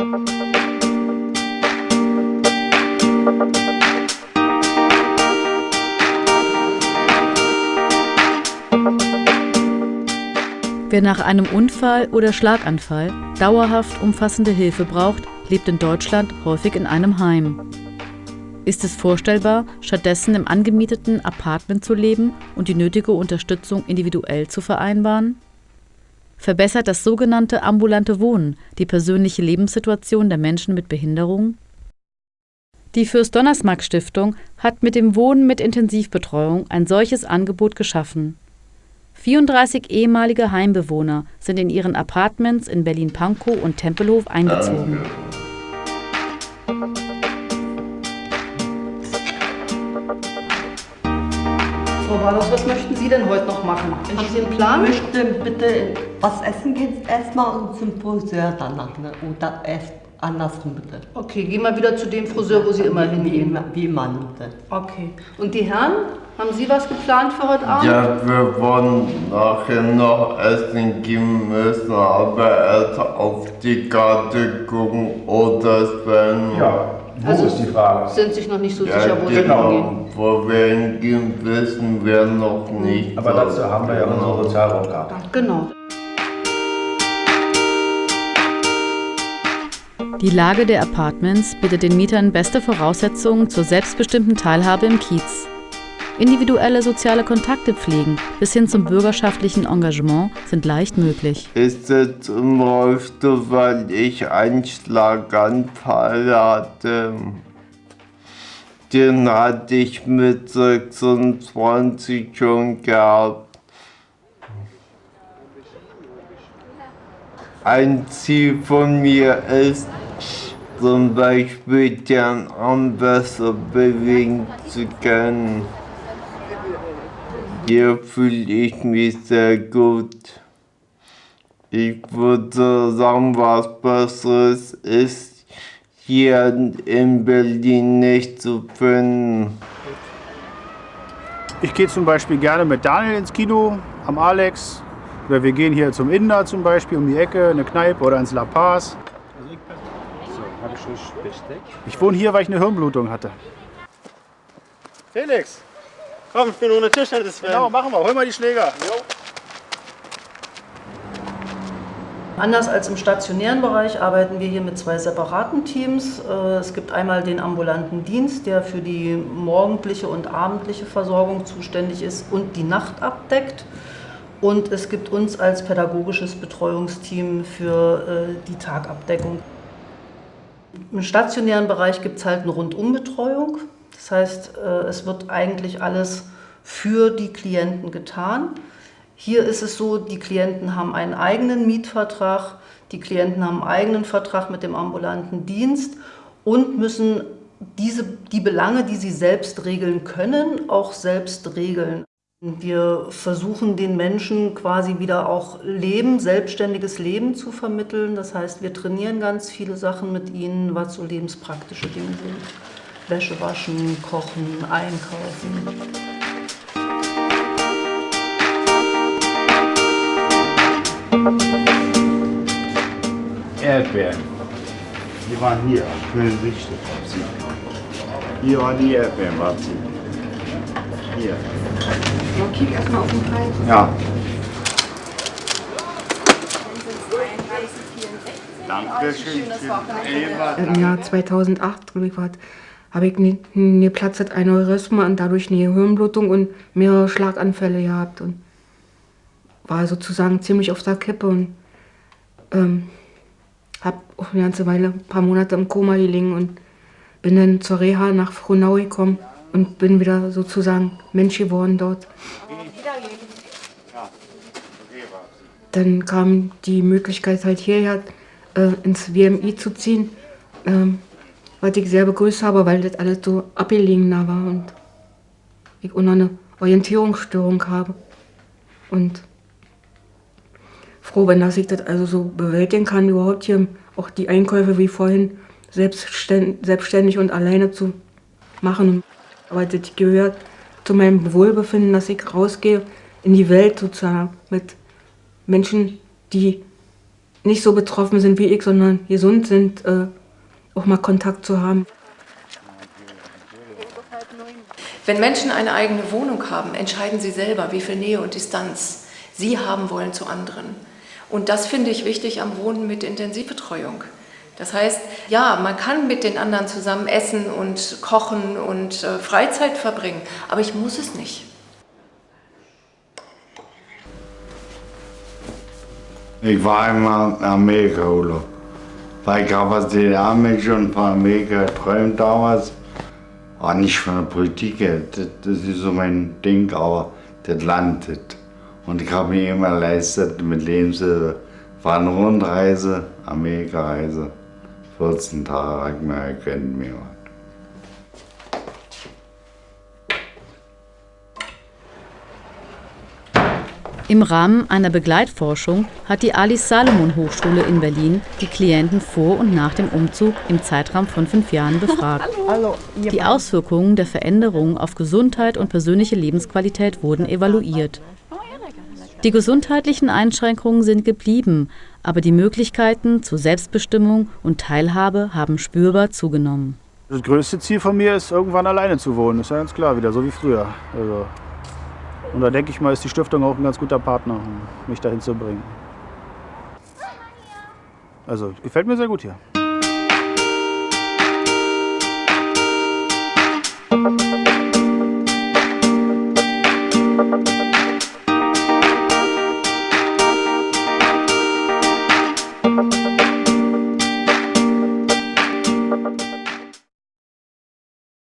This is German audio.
Wer nach einem Unfall oder Schlaganfall dauerhaft umfassende Hilfe braucht, lebt in Deutschland häufig in einem Heim. Ist es vorstellbar, stattdessen im angemieteten Apartment zu leben und die nötige Unterstützung individuell zu vereinbaren? Verbessert das sogenannte ambulante Wohnen die persönliche Lebenssituation der Menschen mit Behinderung? Die Fürst-Donnersmarck-Stiftung hat mit dem Wohnen mit Intensivbetreuung ein solches Angebot geschaffen. 34 ehemalige Heimbewohner sind in ihren Apartments in Berlin-Pankow und Tempelhof eingezogen. Frau Walos, was möchten Sie denn heute noch machen? Haben Sie einen Plan? Ich möchte bitte was essen gehen erstmal und zum Friseur danach. Ne? Oder erst andersrum bitte. Okay, gehen wir wieder zu dem Friseur, wo Sie immer wie, hingehen. immer, wie immer bitte. Okay. Und die Herren, haben Sie was geplant für heute Abend? Ja, wir wollen nachher noch essen gehen müssen, aber erst auf die Karte gucken oder es werden. Ja, wo Also- ist die Frage? Sind sich noch nicht so Ja, sicher, wo Sie genau. hingehen. Wo wir hingehen, wissen wir noch nicht. Aber dazu haben wir ja unsere Sozialraumkarte. Genau. Die Lage der Apartments bietet den Mietern beste Voraussetzungen zur selbstbestimmten Teilhabe im Kiez. Individuelle soziale Kontakte pflegen bis hin zum bürgerschaftlichen Engagement sind leicht möglich. Ist es im Rollstuhl, weil ich einen Schlaganfall hatte. Den hatte ich mit 26 schon gehabt. Ein Ziel von mir ist, zum Beispiel den Arm besser bewegen zu können. Hier fühle ich mich sehr gut. Ich würde sagen, was Besseres ist hier in Berlin nicht zu finden. Ich gehe zum Beispiel gerne mit Daniel ins Kino, am Alex. Oder wir gehen hier zum Inder zum Beispiel um die Ecke, eine Kneipe oder ins La Paz. Ich wohne hier, weil ich eine Hirnblutung hatte. Felix, Komm, ich bin ohne Tischtennis genau, machen wir. Hol mal die Schläger. Anders als im stationären Bereich arbeiten wir hier mit zwei separaten Teams. Äh, Es gibt einmal den ambulanten Dienst, der für die morgendliche und abendliche Versorgung zuständig ist und die Nacht abdeckt. Und es gibt uns als pädagogisches Betreuungsteam für äh, die Tagabdeckung. Im stationären Bereich gibt es halt eine Rundumbetreuung. Das heißt, äh, es wird eigentlich alles für die Klienten getan. Hier ist es so, die Klienten haben einen eigenen Mietvertrag, die Klienten haben einen eigenen Vertrag mit dem ambulanten Dienst und müssen diese, die Belange, die sie selbst regeln können, auch selbst regeln. Wir versuchen den Menschen quasi wieder auch Leben, selbstständiges Leben zu vermitteln. Das heißt, wir trainieren ganz viele Sachen mit ihnen, was so lebenspraktische Dinge sind. Wäsche waschen, kochen, einkaufen. Erdbeeren. Die waren hier, schön richtig. Hier waren die Erdbeeren, waren sie. Hier. Kick erstmal auf den Preis. Ja. Dankeschön. Eva, Im Jahr 2008, glaube ich, war, habe ich eine, eine Platz Aneurysma und dadurch eine Hirnblutung und mehrere Schlaganfälle gehabt und war sozusagen ziemlich auf der Kippe und ähm, habe auch eine ganze Weile, ein paar Monate im Koma gelegen und bin dann zur Reha nach Frohnau gekommen und bin wieder sozusagen Mensch geworden dort. Dann kam die Möglichkeit halt hierher äh, ins WMI zu ziehen, ähm, was ich sehr begrüßt habe, weil das alles so abgelegener war und ich auch noch eine Orientierungsstörung habe. Und froh bin, dass ich das also so bewältigen kann, überhaupt hier auch die Einkäufe wie vorhin selbstständig, und alleine zu machen. Aber das gehört zu meinem Wohlbefinden, dass ich rausgehe in die Welt sozusagen mit Menschen, die nicht so betroffen sind wie ich, sondern gesund sind, äh, auch mal Kontakt zu haben. Wenn Menschen eine eigene Wohnung haben, entscheiden sie selber, wie viel Nähe und Distanz sie haben wollen zu anderen. Und das finde ich wichtig am Wohnen mit Intensivbetreuung. Das heißt, ja, man kann mit den anderen zusammen essen und kochen und äh, Freizeit verbringen, aber ich muss es nicht. Ich war einmal in Amerika Urlaub. Weil ich habe aus den schon von Amerika geträumt damals. Aber nicht von der Politik, das, das ist so mein Ding, aber das Land. Das. Und ich habe mir immer leistet mit Lebenshilfe. War eine Rundreise, Amerika-Reise. 14 Tage ich mir erkennt mir. Im Rahmen einer Begleitforschung hat die Alice Salomon Hochschule in Berlin die Klienten vor und nach dem Umzug im Zeitraum von fünf Jahren befragt. Die Auswirkungen der Veränderungen auf Gesundheit und persönliche Lebensqualität wurden evaluiert. Die gesundheitlichen Einschränkungen sind geblieben, aber die Möglichkeiten zur Selbstbestimmung und Teilhabe haben spürbar zugenommen. Das größte Ziel von mir ist, irgendwann alleine zu wohnen. Das ist ja ganz klar, wieder so wie früher. Also und da denke ich mal, ist die Stiftung auch ein ganz guter Partner, um mich dahin zu bringen. Also gefällt mir sehr gut hier.